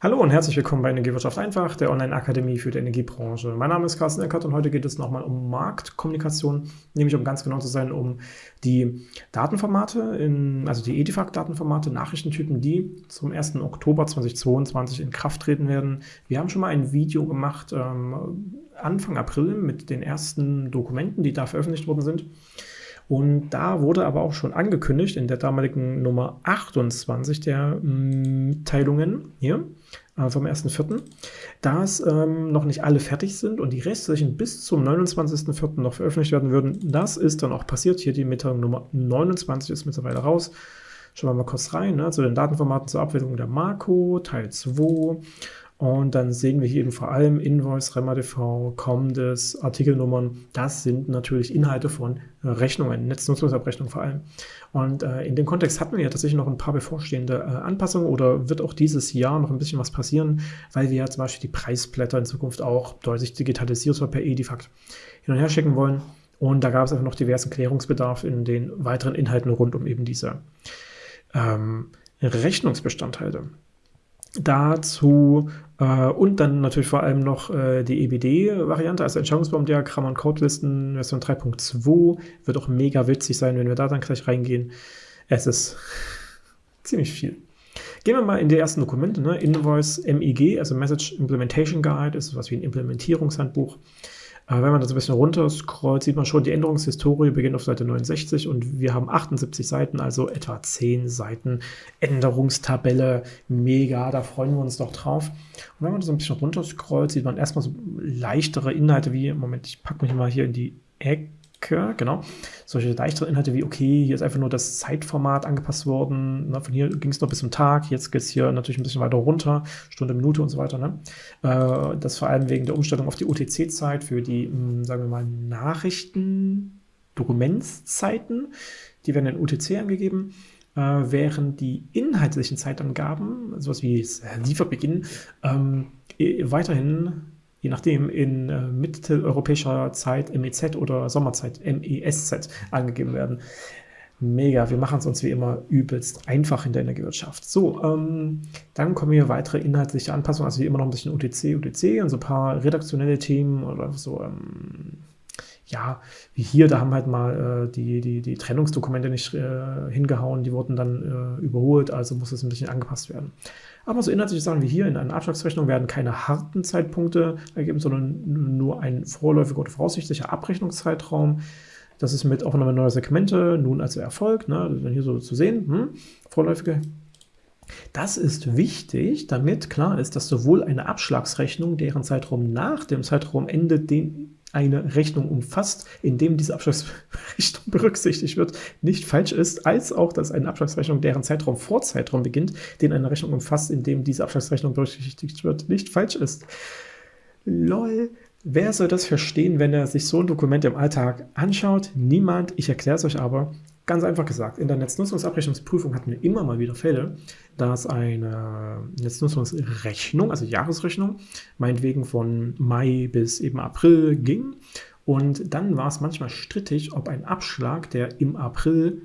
Hallo und herzlich willkommen bei Energiewirtschaft einfach, der Online-Akademie für die Energiebranche. Mein Name ist Carsten Eckert und heute geht es nochmal um Marktkommunikation, nämlich um ganz genau zu sein, um die Datenformate, in, also die Edifact-Datenformate, Nachrichtentypen, die zum 1. Oktober 2022 in Kraft treten werden. Wir haben schon mal ein Video gemacht ähm, Anfang April mit den ersten Dokumenten, die da veröffentlicht worden sind. Und da wurde aber auch schon angekündigt in der damaligen Nummer 28 der mm, Mitteilungen hier äh, vom 1.4., dass ähm, noch nicht alle fertig sind und die restlichen bis zum 29.4. noch veröffentlicht werden würden. Das ist dann auch passiert. Hier die Mitteilung Nummer 29 ist mittlerweile raus. Schauen wir mal kurz rein, ne, zu den Datenformaten zur Abwicklung der Marco, Teil 2. Und dann sehen wir hier eben vor allem Invoice, REMADV, Comdes, Artikelnummern. Das sind natürlich Inhalte von Rechnungen, Netznutzungsabrechnungen vor allem. Und äh, in dem Kontext hatten wir ja tatsächlich noch ein paar bevorstehende äh, Anpassungen oder wird auch dieses Jahr noch ein bisschen was passieren, weil wir ja zum Beispiel die Preisblätter in Zukunft auch deutlich digitalisiert per Edifact hin und her schicken wollen. Und da gab es einfach noch diversen Klärungsbedarf in den weiteren Inhalten rund um eben diese ähm, Rechnungsbestandteile. Dazu äh, und dann natürlich vor allem noch äh, die EBD-Variante, also Entscheidungsbaumdiagramm und Codelisten Version 3.2. Wird auch mega witzig sein, wenn wir da dann gleich reingehen. Es ist ziemlich viel. Gehen wir mal in die ersten Dokumente. Ne? Invoice MIG, also Message Implementation Guide, ist was wie ein Implementierungshandbuch. Wenn man da so ein bisschen runter scrollt, sieht man schon, die Änderungshistorie beginnt auf Seite 69 und wir haben 78 Seiten, also etwa 10 Seiten Änderungstabelle. Mega, da freuen wir uns doch drauf. Und wenn man da so ein bisschen runter scrollt, sieht man erstmal so leichtere Inhalte wie, Moment, ich packe mich mal hier in die Ecke genau. Solche leichteren Inhalte wie, okay, hier ist einfach nur das Zeitformat angepasst worden. Ne? Von hier ging es noch bis zum Tag, jetzt geht es hier natürlich ein bisschen weiter runter, Stunde, Minute und so weiter. Ne? Äh, das vor allem wegen der Umstellung auf die UTC-Zeit für die, mh, hm, sagen wir mal, Nachrichten, Dokumentszeiten. Die werden in UTC angegeben äh, während die inhaltlichen Zeitangaben, sowas wie Lieferbeginn, ähm, weiterhin je nachdem in äh, mitteleuropäischer Zeit MEZ oder Sommerzeit MESZ angegeben werden. Mega, wir machen es uns wie immer übelst einfach in der Energiewirtschaft. So, ähm, dann kommen hier weitere inhaltliche Anpassungen, also wie immer noch ein bisschen UTC, UTC und so ein paar redaktionelle Themen oder so, ähm, ja, wie hier, da haben halt mal äh, die, die, die Trennungsdokumente nicht äh, hingehauen, die wurden dann äh, überholt, also muss es ein bisschen angepasst werden. Aber so inhaltliche Sachen wie hier in einer Abschlagsrechnung werden keine harten Zeitpunkte ergeben, sondern nur ein vorläufiger oder voraussichtlicher Abrechnungszeitraum. Das ist mit Aufnahme neuer Segmente nun also erfolgt, ne? dann hier so zu sehen, hm? vorläufige das ist wichtig, damit klar ist, dass sowohl eine Abschlagsrechnung, deren Zeitraum nach dem Zeitraumende den eine Rechnung umfasst, in dem diese Abschlagsrechnung berücksichtigt wird, nicht falsch ist, als auch, dass eine Abschlagsrechnung, deren Zeitraum vor Zeitraum beginnt, den eine Rechnung umfasst, in dem diese Abschlagsrechnung berücksichtigt wird, nicht falsch ist. Lol. Wer soll das verstehen, wenn er sich so ein Dokument im Alltag anschaut? Niemand. Ich erkläre es euch aber. Ganz einfach gesagt, in der Netznutzungsabrechnungsprüfung hatten wir immer mal wieder Fälle, dass eine Netznutzungsrechnung, also Jahresrechnung, meinetwegen von Mai bis eben April ging. Und dann war es manchmal strittig, ob ein Abschlag, der im April,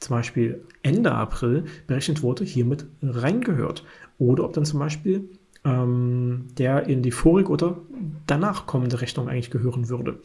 zum Beispiel Ende April, berechnet wurde, hiermit reingehört. Oder ob dann zum Beispiel ähm, der in die vorige oder danach kommende Rechnung eigentlich gehören würde.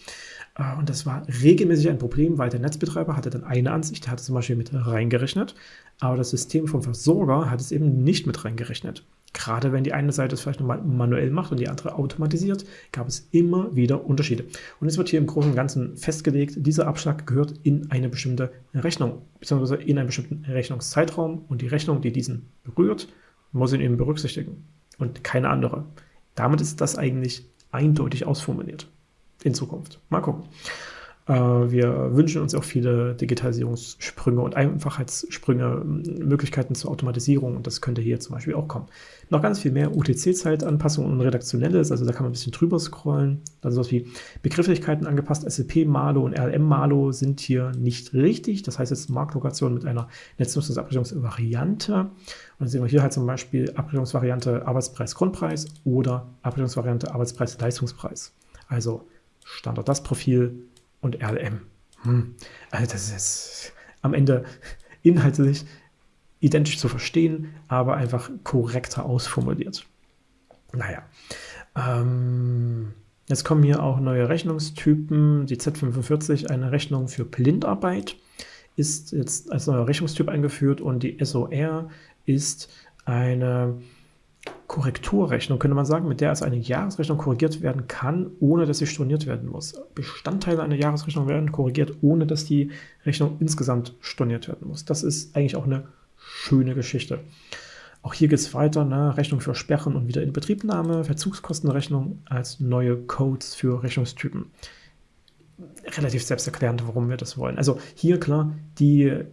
Äh, und das war regelmäßig ein Problem, weil der Netzbetreiber hatte dann eine Ansicht, der hatte zum Beispiel mit reingerechnet, aber das System vom Versorger hat es eben nicht mit reingerechnet. Gerade wenn die eine Seite es vielleicht nochmal manuell macht und die andere automatisiert, gab es immer wieder Unterschiede. Und es wird hier im Großen und Ganzen festgelegt, dieser Abschlag gehört in eine bestimmte Rechnung, beziehungsweise in einen bestimmten Rechnungszeitraum und die Rechnung, die diesen berührt, muss ihn eben berücksichtigen und keine andere. Damit ist das eigentlich eindeutig ausformuliert in Zukunft. Mal gucken. Äh, wir wünschen uns auch viele Digitalisierungssprünge und Einfachheitssprünge, Möglichkeiten zur Automatisierung und das könnte hier zum Beispiel auch kommen. Noch ganz viel mehr UTC-Zeitanpassungen und Redaktionelles, also da kann man ein bisschen drüber scrollen. Also sowas wie Begrifflichkeiten angepasst, SLP-Malo und RLM-Malo sind hier nicht richtig. Das heißt jetzt Marktlokation mit einer Netznutzungsabrechnungsvariante. Und dann sehen wir hier halt zum Beispiel Abrechnungsvariante Arbeitspreis-Grundpreis oder Abrechnungsvariante Arbeitspreis-Leistungspreis. Also Standort das Profil und RLM. Hm. Also das ist am Ende inhaltlich identisch zu verstehen, aber einfach korrekter ausformuliert. Naja. Ähm, jetzt kommen hier auch neue Rechnungstypen. Die Z45, eine Rechnung für Blindarbeit, ist jetzt als neuer Rechnungstyp eingeführt und die SOR ist eine Korrekturrechnung, könnte man sagen, mit der als eine Jahresrechnung korrigiert werden kann, ohne dass sie storniert werden muss. Bestandteile einer Jahresrechnung werden korrigiert, ohne dass die Rechnung insgesamt storniert werden muss. Das ist eigentlich auch eine schöne Geschichte. Auch hier geht es weiter, ne? Rechnung für Sperren und Wiederinbetriebnahme, Verzugskostenrechnung als neue Codes für Rechnungstypen. Relativ selbsterklärend, warum wir das wollen. Also hier klar, die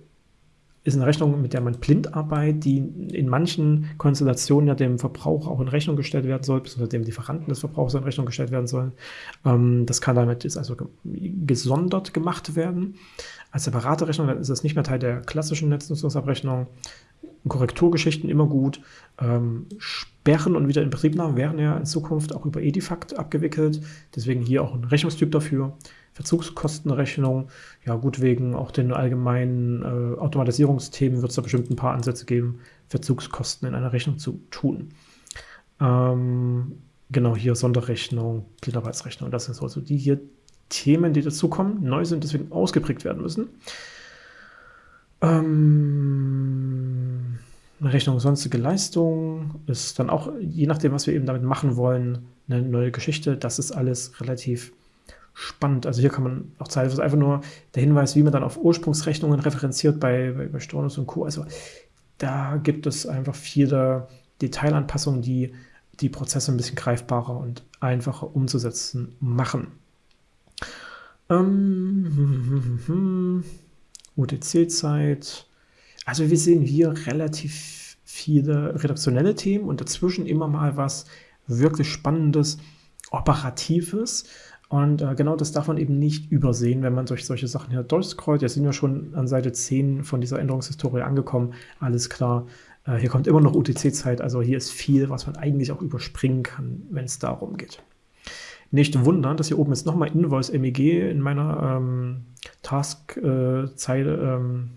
ist eine Rechnung, mit der man Blindarbeit, die in manchen Konstellationen ja dem Verbraucher auch in Rechnung gestellt werden soll, beziehungsweise dem Lieferanten des Verbrauchers in Rechnung gestellt werden soll. Ähm, das kann damit ist also gesondert gemacht werden. Als separate Rechnung dann ist es nicht mehr Teil der klassischen Netznutzungsabrechnung. Korrekturgeschichten immer gut. Ähm, Sperren und Wiederinbetriebnahme werden ja in Zukunft auch über Edifact abgewickelt. Deswegen hier auch ein Rechnungstyp dafür. Verzugskostenrechnung. Ja, gut, wegen auch den allgemeinen äh, Automatisierungsthemen wird es da bestimmt ein paar Ansätze geben, Verzugskosten in einer Rechnung zu tun. Ähm, genau, hier Sonderrechnung, Blindarbeitsrechnung, das sind so also die hier Themen, die dazukommen, neu sind, deswegen ausgeprägt werden müssen. Ähm, Rechnung sonstige Leistung ist dann auch, je nachdem, was wir eben damit machen wollen, eine neue Geschichte. Das ist alles relativ spannend. Also hier kann man auch ist einfach nur der Hinweis, wie man dann auf Ursprungsrechnungen referenziert bei, bei, bei Stornus und Co. Also da gibt es einfach viele Detailanpassungen, die die Prozesse ein bisschen greifbarer und einfacher umzusetzen machen. Ähm, UTC-Zeit. Also wir sehen hier relativ viele redaktionelle Themen und dazwischen immer mal was wirklich Spannendes, Operatives. Und äh, genau das darf man eben nicht übersehen, wenn man durch solche Sachen hier durchscrollt. Jetzt sind wir schon an Seite 10 von dieser Änderungshistorie angekommen. Alles klar. Äh, hier kommt immer noch UTC-Zeit. Also hier ist viel, was man eigentlich auch überspringen kann, wenn es darum geht. Nicht wundern, dass hier oben jetzt nochmal Invoice MEG in meiner ähm, Task-Zeile, ähm,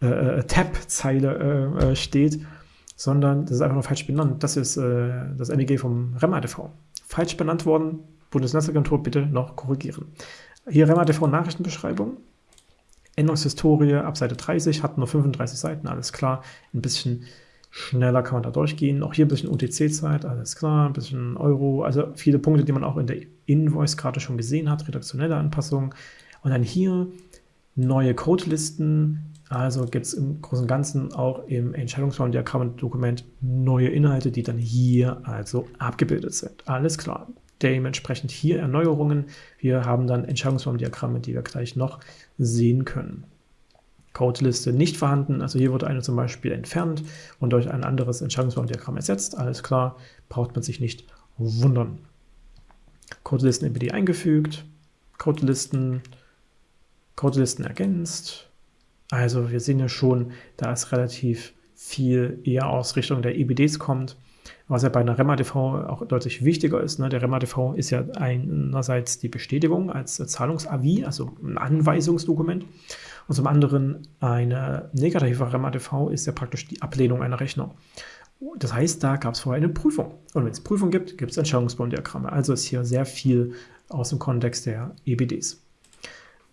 äh, äh, Tab-Zeile äh, äh, steht, sondern das ist einfach nur falsch benannt. Das ist äh, das MEG vom REMATV. Falsch benannt worden, Bundesnetzagentur bitte noch korrigieren. Hier REMA-TV Nachrichtenbeschreibung. Änderungshistorie ab Seite 30, hat nur 35 Seiten, alles klar. Ein bisschen schneller kann man da durchgehen. Auch hier ein bisschen UTC-Zeit, alles klar, ein bisschen Euro. Also viele Punkte, die man auch in der Invoice gerade schon gesehen hat, redaktionelle Anpassungen. Und dann hier neue Codelisten. Also gibt es im Großen und Ganzen auch im Entscheidungsbaum-Diagramm-Dokument neue Inhalte, die dann hier also abgebildet sind. Alles klar dementsprechend hier Erneuerungen. Wir haben dann Entscheidungsbaumdiagramme, die wir gleich noch sehen können. Codeliste nicht vorhanden, also hier wurde eine zum Beispiel entfernt und durch ein anderes Entscheidungsbaumdiagramm ersetzt. Alles klar, braucht man sich nicht wundern. Codelisten MPD eingefügt, Codelisten, Codelisten ergänzt. Also wir sehen ja schon, da ist relativ viel eher aus Richtung der EBDs kommt was ja bei einer REMA-TV auch deutlich wichtiger ist. Ne? Der REMA-TV ist ja einerseits die Bestätigung als Zahlungsavi, also ein Anweisungsdokument, und zum anderen eine negative REMA-TV ist ja praktisch die Ablehnung einer Rechnung. Das heißt, da gab es vorher eine Prüfung. Und wenn es Prüfung gibt, gibt es Entscheidungsbaumdiagramme. Also ist hier sehr viel aus dem Kontext der EBDs.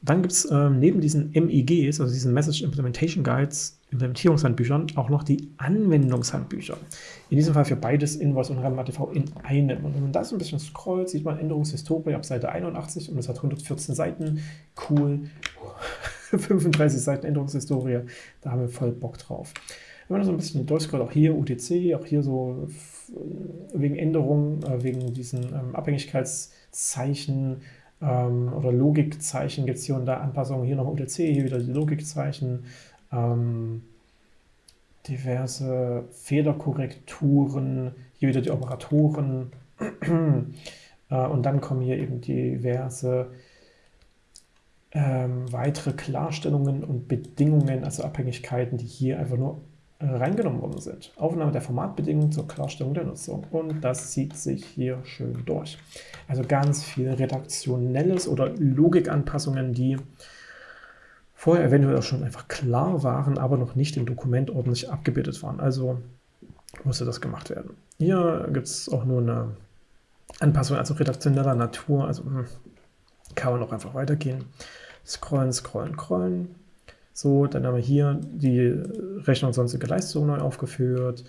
Dann gibt es ähm, neben diesen MEGs, also diesen Message Implementation Guides, Implementierungshandbüchern, auch noch die Anwendungshandbücher. In diesem Fall für beides Invoice und RAMATV in einem. Und wenn man da so ein bisschen scrollt, sieht man Änderungshistorie ab Seite 81 und es hat 114 Seiten. Cool. 35 Seiten Änderungshistorie. Da haben wir voll Bock drauf. Wenn man so ein bisschen durchscrollt, auch hier UTC, auch hier so wegen Änderungen, äh, wegen diesen ähm, Abhängigkeitszeichen, ähm, oder Logikzeichen gibt es hier und da Anpassungen. Hier noch UTC, hier wieder die Logikzeichen. Ähm, diverse Fehlerkorrekturen, hier wieder die Operatoren. äh, und dann kommen hier eben diverse ähm, weitere Klarstellungen und Bedingungen, also Abhängigkeiten, die hier einfach nur reingenommen worden sind. Aufnahme der Formatbedingungen zur Klarstellung der Nutzung. Und das zieht sich hier schön durch. Also ganz viel redaktionelles oder Logikanpassungen, die vorher eventuell auch schon einfach klar waren, aber noch nicht im Dokument ordentlich abgebildet waren. Also musste das gemacht werden. Hier gibt es auch nur eine Anpassung, also redaktioneller Natur, also hm, kann man auch einfach weitergehen. Scrollen, scrollen, scrollen. So, dann haben wir hier die Rechnung sonstige Leistung neu aufgeführt,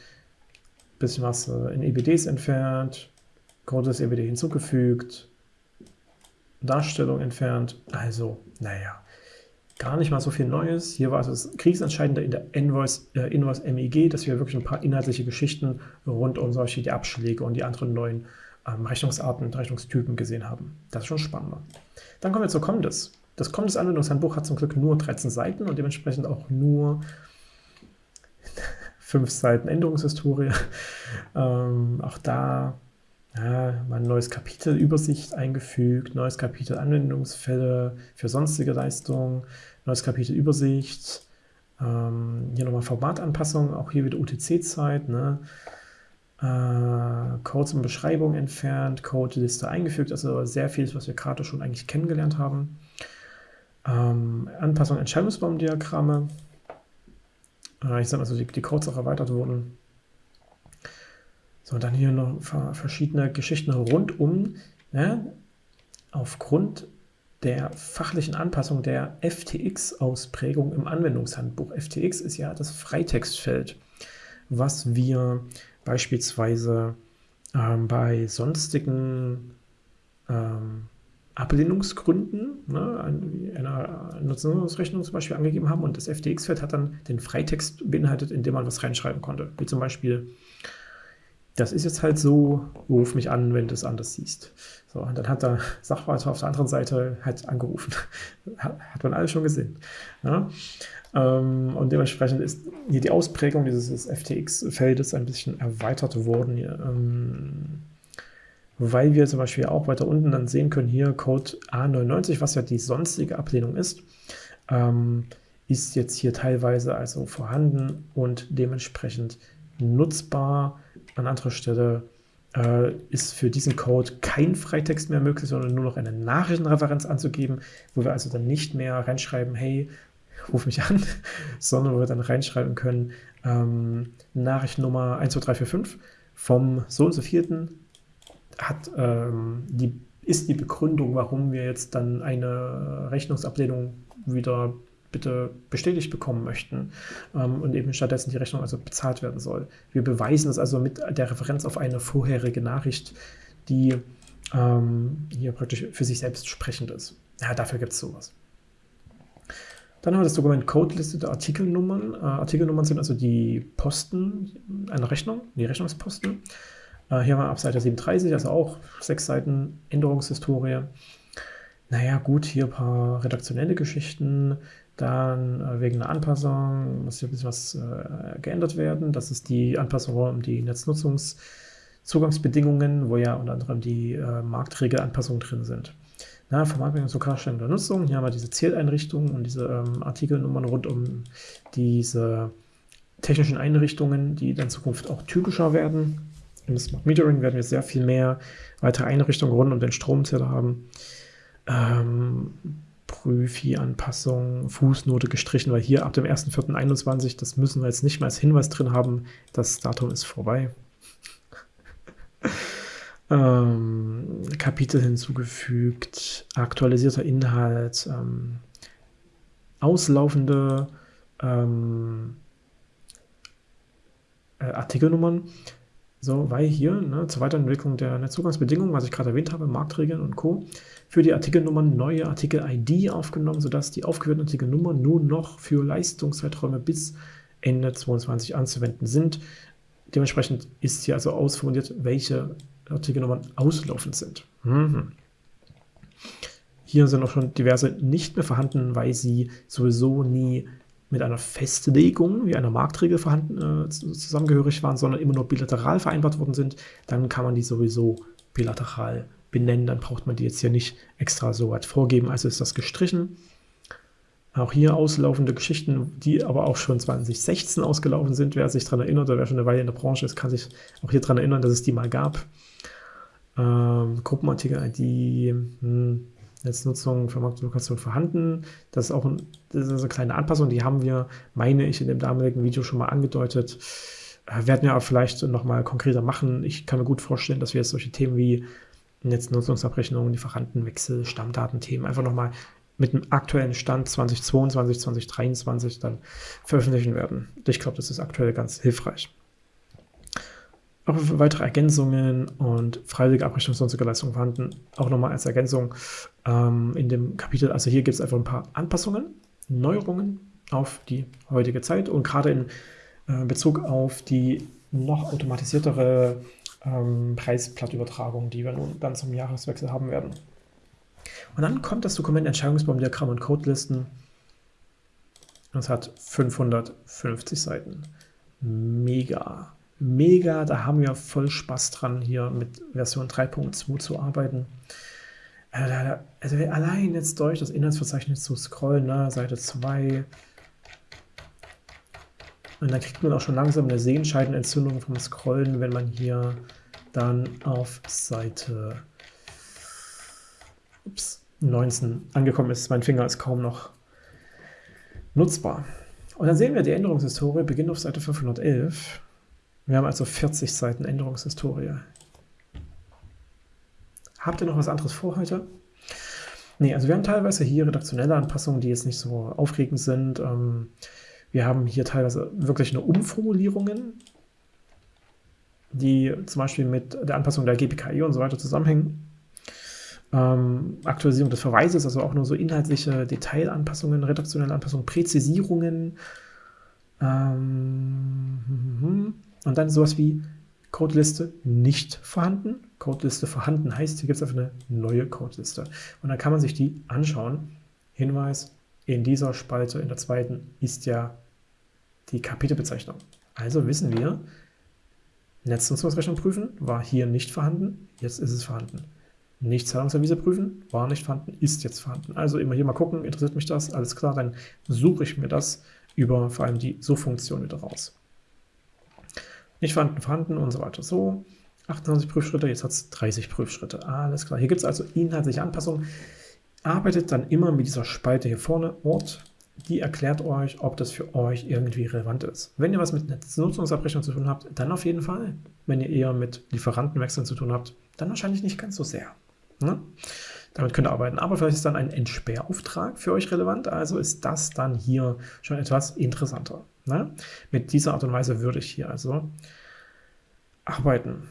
bisschen was äh, in EBDs entfernt, Code des EBD hinzugefügt, Darstellung entfernt. Also, naja, gar nicht mal so viel Neues. Hier war es das Kriegsentscheidende in der Invoice, äh, Invoice MEG, dass wir wirklich ein paar inhaltliche Geschichten rund um solche die Abschläge und die anderen neuen ähm, Rechnungsarten und Rechnungstypen gesehen haben. Das ist schon spannender. Dann kommen wir zu Comdes. Das Comdes-Anwendungshandbuch hat zum Glück nur 13 Seiten und dementsprechend auch nur 5 Seiten Änderungshistorie. Ähm, auch da ja, mal ein neues Kapitel Übersicht eingefügt, neues Kapitel Anwendungsfälle für sonstige Leistungen, neues Kapitel Übersicht, ähm, hier nochmal Formatanpassung, auch hier wieder UTC-Zeit, ne? Äh, Codes und Beschreibung entfernt, Code-Liste eingefügt, also sehr viel, was wir gerade schon eigentlich kennengelernt haben. Ähm, Anpassung Entscheidungsbaumdiagramme, äh, ich sage mal so, die, die Codes auch erweitert wurden. So, dann hier noch verschiedene Geschichten rundum, ne, aufgrund der fachlichen Anpassung der FTX-Ausprägung im Anwendungshandbuch. FTX ist ja das Freitextfeld, was wir beispielsweise ähm, bei sonstigen ähm, Ablehnungsgründen ne, einer Nutzungsrechnung zum Beispiel angegeben haben und das FTX-Feld hat dann den Freitext beinhaltet, in dem man was reinschreiben konnte. Wie zum Beispiel das ist jetzt halt so, ruf mich an, wenn du es anders siehst. So, und dann hat der Sachwalter auf der anderen Seite halt angerufen. hat man alles schon gesehen. Ja? Ähm, und dementsprechend ist hier die Ausprägung dieses FTX-Feldes ein bisschen erweitert worden. Ähm, weil wir zum Beispiel auch weiter unten dann sehen können, hier Code A99, was ja die sonstige Ablehnung ist, ähm, ist jetzt hier teilweise also vorhanden und dementsprechend nutzbar an anderer Stelle äh, ist für diesen Code kein Freitext mehr möglich, sondern nur noch eine Nachrichtenreferenz anzugeben, wo wir also dann nicht mehr reinschreiben, hey, ruf mich an, sondern wo wir dann reinschreiben können, ähm, Nachrichtennummer 12345 vom so und so vierten hat, ähm, die, ist die Begründung, warum wir jetzt dann eine Rechnungsablehnung wieder bitte bestätigt bekommen möchten ähm, und eben stattdessen die Rechnung also bezahlt werden soll. Wir beweisen es also mit der Referenz auf eine vorherige Nachricht, die ähm, hier praktisch für sich selbst sprechend ist. Ja, dafür gibt es sowas. Dann haben wir das Dokument Codeliste der Artikelnummern. Äh, Artikelnummern sind also die Posten einer Rechnung, die Rechnungsposten. Äh, hier haben wir ab Seite 37, also auch sechs Seiten Änderungshistorie. Naja, gut, hier ein paar redaktionelle Geschichten, dann äh, wegen einer Anpassung muss hier ein bisschen was äh, geändert werden. Das ist die Anpassung um die Netznutzungszugangsbedingungen, wo ja unter anderem die äh, Marktregelanpassungen drin sind. Na, Vermarktung zur Klarstellung der Nutzung. Hier haben wir diese Zieleinrichtungen und diese ähm, Artikelnummern rund um diese technischen Einrichtungen, die in Zukunft auch typischer werden. Im Smart Metering werden wir sehr viel mehr weitere Einrichtungen rund um den Stromzähler haben. Ähm, Prüfi-Anpassung, Fußnote gestrichen, weil hier ab dem 1.4.21, das müssen wir jetzt nicht mal als Hinweis drin haben, das Datum ist vorbei. ähm, Kapitel hinzugefügt, aktualisierter Inhalt, ähm, auslaufende ähm, äh, Artikelnummern. So, weil hier ne, zur Weiterentwicklung der Netzzugangsbedingungen, was ich gerade erwähnt habe, Marktregeln und Co., für die Artikelnummern neue Artikel-ID aufgenommen, sodass die aufgeführten Artikelnummern nun noch für Leistungszeiträume bis Ende 2022 anzuwenden sind. Dementsprechend ist hier also ausformuliert, welche Artikelnummern auslaufend sind. Mhm. Hier sind auch schon diverse nicht mehr vorhanden, weil sie sowieso nie mit einer Festlegung wie einer Marktregel vorhanden, äh, zusammengehörig waren, sondern immer nur bilateral vereinbart worden sind. Dann kann man die sowieso bilateral benennen, dann braucht man die jetzt hier nicht extra so weit vorgeben. Also ist das gestrichen. Auch hier auslaufende Geschichten, die aber auch schon 2016 ausgelaufen sind. Wer sich daran erinnert, oder wer schon eine Weile in der Branche ist, kann sich auch hier daran erinnern, dass es die mal gab. Ähm, Gruppenartikel, die hm, Netznutzung, Vermarktungslokation vorhanden. Das ist auch ein, das ist eine kleine Anpassung, die haben wir, meine ich, in dem damaligen Video schon mal angedeutet. Äh, werden wir aber vielleicht nochmal konkreter machen. Ich kann mir gut vorstellen, dass wir jetzt solche Themen wie Netznutzungsabrechnungen, Lieferantenwechsel, Stammdatenthemen einfach nochmal mit dem aktuellen Stand 2022, 2023 dann veröffentlichen werden. Ich glaube, das ist aktuell ganz hilfreich. Auch weitere Ergänzungen und freiwillige Abrechnung sonstiger Leistungen vorhanden. Auch nochmal als Ergänzung ähm, in dem Kapitel. Also hier gibt es einfach ein paar Anpassungen, Neuerungen auf die heutige Zeit und gerade in äh, Bezug auf die noch automatisiertere ähm, Preisblattübertragung, die wir nun dann zum Jahreswechsel haben werden. Und dann kommt das Dokument Entscheidungsbaumdiagramm und Codelisten. Es hat 550 Seiten. Mega. Mega, da haben wir voll Spaß dran, hier mit Version 3.2 zu arbeiten. Also, also allein jetzt durch das Inhaltsverzeichnis zu scrollen, ne, Seite 2, und dann kriegt man auch schon langsam eine Sehenscheidenentzündung vom Scrollen, wenn man hier dann auf Seite ups, 19 angekommen ist. Mein Finger ist kaum noch nutzbar. Und dann sehen wir, die Änderungshistorie beginnt auf Seite 511. Wir haben also 40 Seiten Änderungshistorie. Habt ihr noch was anderes vor heute? Nee, also wir haben teilweise hier redaktionelle Anpassungen, die jetzt nicht so aufregend sind. Ähm, wir haben hier teilweise wirklich nur Umformulierungen, die zum Beispiel mit der Anpassung der GPKI und so weiter zusammenhängen. Ähm, Aktualisierung des Verweises, also auch nur so inhaltliche Detailanpassungen, redaktionelle Anpassungen, Präzisierungen. Ähm, und dann sowas wie Codeliste nicht vorhanden. Codeliste vorhanden heißt, hier gibt es einfach eine neue Codeliste. Und dann kann man sich die anschauen. Hinweis, in dieser Spalte, in der zweiten, ist ja die Kapitelbezeichnung. Also wissen wir, Netznutzungsrechnung prüfen war hier nicht vorhanden, jetzt ist es vorhanden. Nicht Zahlungserwiese prüfen, war nicht vorhanden, ist jetzt vorhanden. Also immer hier mal gucken, interessiert mich das, alles klar, dann suche ich mir das über vor allem die So-Funktion wieder raus. Nicht vorhanden, und so weiter. So, 28 Prüfschritte, jetzt hat es 30 Prüfschritte. Alles klar, hier gibt es also inhaltliche Anpassungen arbeitet dann immer mit dieser Spalte hier vorne, Ort, die erklärt euch, ob das für euch irgendwie relevant ist. Wenn ihr was mit Nutzungsabrechnung zu tun habt, dann auf jeden Fall. Wenn ihr eher mit Lieferantenwechseln zu tun habt, dann wahrscheinlich nicht ganz so sehr. Ne? Damit könnt ihr arbeiten. Aber vielleicht ist dann ein Entsperrauftrag für euch relevant, also ist das dann hier schon etwas interessanter. Ne? Mit dieser Art und Weise würde ich hier also arbeiten.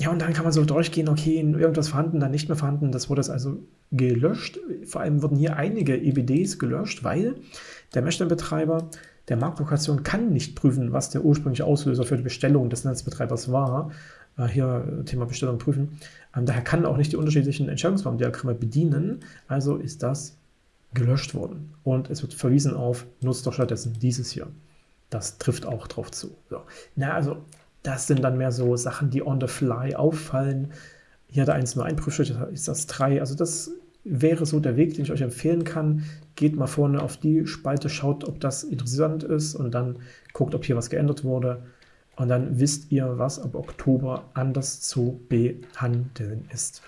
Ja, und dann kann man so durchgehen, okay, irgendwas vorhanden, dann nicht mehr vorhanden. Das wurde also gelöscht. Vor allem wurden hier einige EBDs gelöscht, weil der Meshline-Betreiber der Marktlokation kann nicht prüfen, was der ursprüngliche Auslöser für die Bestellung des Netzbetreibers war. Äh, hier Thema Bestellung prüfen. Ähm, daher kann auch nicht die unterschiedlichen Entscheidungsbaumdiagramme bedienen. Also ist das gelöscht worden. Und es wird verwiesen auf, nutzt doch stattdessen dieses hier. Das trifft auch drauf zu. So. Na, also das sind dann mehr so Sachen, die on the fly auffallen. Hier hat er eins nur ein Prüfschritt, ist das drei. Also das wäre so der Weg, den ich euch empfehlen kann. Geht mal vorne auf die Spalte, schaut, ob das interessant ist und dann guckt, ob hier was geändert wurde. Und dann wisst ihr, was ab Oktober anders zu behandeln ist.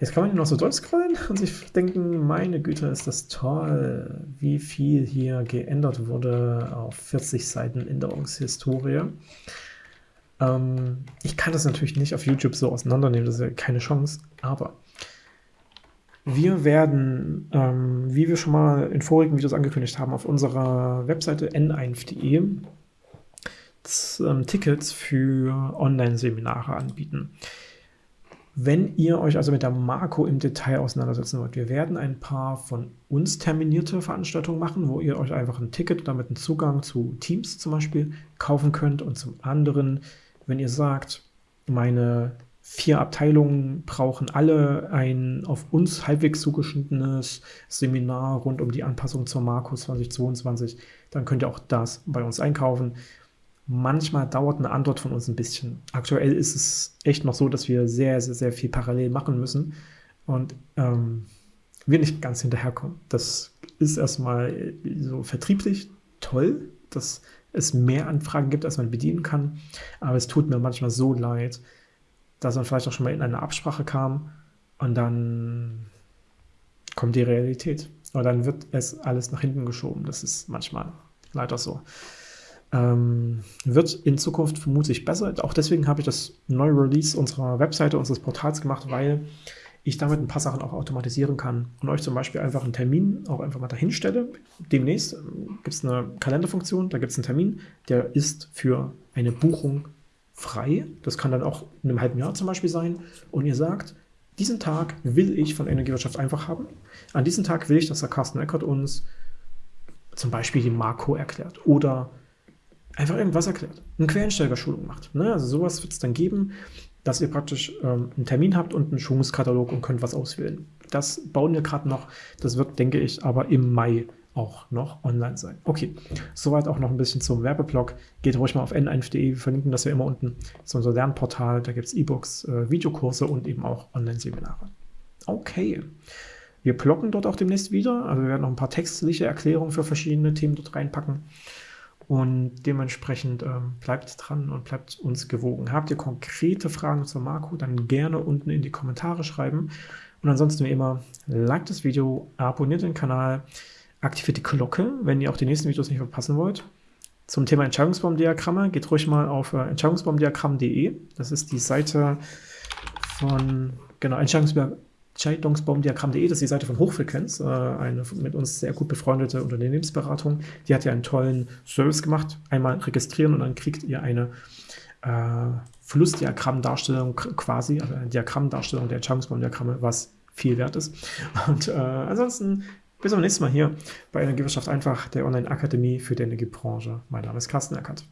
Jetzt kann man hier noch so durchscrollen und sich denken, meine Güte, ist das toll, wie viel hier geändert wurde auf 40 Seiten Änderungshistorie. Ähm, ich kann das natürlich nicht auf YouTube so auseinandernehmen, das ist ja keine Chance, aber wir werden, ähm, wie wir schon mal in vorigen Videos angekündigt haben, auf unserer Webseite n1.de ähm, Tickets für Online-Seminare anbieten. Wenn ihr euch also mit der Marco im Detail auseinandersetzen wollt, wir werden ein paar von uns terminierte Veranstaltungen machen, wo ihr euch einfach ein Ticket, damit einen Zugang zu Teams zum Beispiel kaufen könnt. Und zum anderen, wenn ihr sagt, meine vier Abteilungen brauchen alle ein auf uns halbwegs zugeschnittenes Seminar rund um die Anpassung zur Marco 2022, dann könnt ihr auch das bei uns einkaufen. Manchmal dauert eine Antwort von uns ein bisschen. Aktuell ist es echt noch so, dass wir sehr, sehr, sehr viel parallel machen müssen und ähm, wir nicht ganz hinterherkommen. Das ist erstmal so vertrieblich toll, dass es mehr Anfragen gibt, als man bedienen kann. Aber es tut mir manchmal so leid, dass man vielleicht auch schon mal in eine Absprache kam und dann kommt die Realität. Und dann wird es alles nach hinten geschoben. Das ist manchmal leider so. Ähm, wird in Zukunft vermutlich besser. Auch deswegen habe ich das neue Release unserer Webseite, unseres Portals gemacht, weil ich damit ein paar Sachen auch automatisieren kann und euch zum Beispiel einfach einen Termin auch einfach mal dahin stelle. Demnächst ähm, gibt es eine Kalenderfunktion, da gibt es einen Termin, der ist für eine Buchung frei. Das kann dann auch in einem halben Jahr zum Beispiel sein. Und ihr sagt, diesen Tag will ich von Energiewirtschaft einfach haben. An diesem Tag will ich, dass der Carsten Eckert uns zum Beispiel die Marco erklärt oder einfach irgendwas erklärt. Eine Quellensteigerschulung macht. Ne? Also sowas wird es dann geben dass ihr praktisch ähm, einen Termin habt und einen Schulungskatalog und könnt was auswählen. Das bauen wir gerade noch. Das wird, denke ich, aber im Mai auch noch online sein. Okay, soweit auch noch ein bisschen zum Werbeblock. Geht ruhig mal auf n1.de, wir verlinken das ja immer unten. Das ist unser Lernportal, da gibt es E-Books, äh, Videokurse und eben auch Online-Seminare. Okay, wir blocken dort auch demnächst wieder. Also wir werden noch ein paar textliche Erklärungen für verschiedene Themen dort reinpacken. Und dementsprechend ähm, bleibt dran und bleibt uns gewogen. Habt ihr konkrete Fragen zur Marco, dann gerne unten in die Kommentare schreiben. Und ansonsten wie immer, liked das Video, abonniert den Kanal, aktiviert die Glocke, wenn ihr auch die nächsten Videos nicht verpassen wollt. Zum Thema Entscheidungsbaumdiagramme geht ruhig mal auf äh, entscheidungsbaumdiagramm.de. Das ist die Seite von genau, Entscheidungsbaum Scheidungsbaumdiagramm.de, das ist die Seite von Hochfrequenz, äh, eine mit uns sehr gut befreundete Unternehmensberatung. Die hat ja einen tollen Service gemacht. Einmal registrieren und dann kriegt ihr eine äh, Flussdiagrammdarstellung quasi, also eine Diagrammdarstellung der Entscheidungsbaumdiagramme, was viel wert ist. Und äh, ansonsten bis zum nächsten Mal hier bei Energiewirtschaft einfach, der Online-Akademie für die Energiebranche. Mein Name ist Carsten Eckert.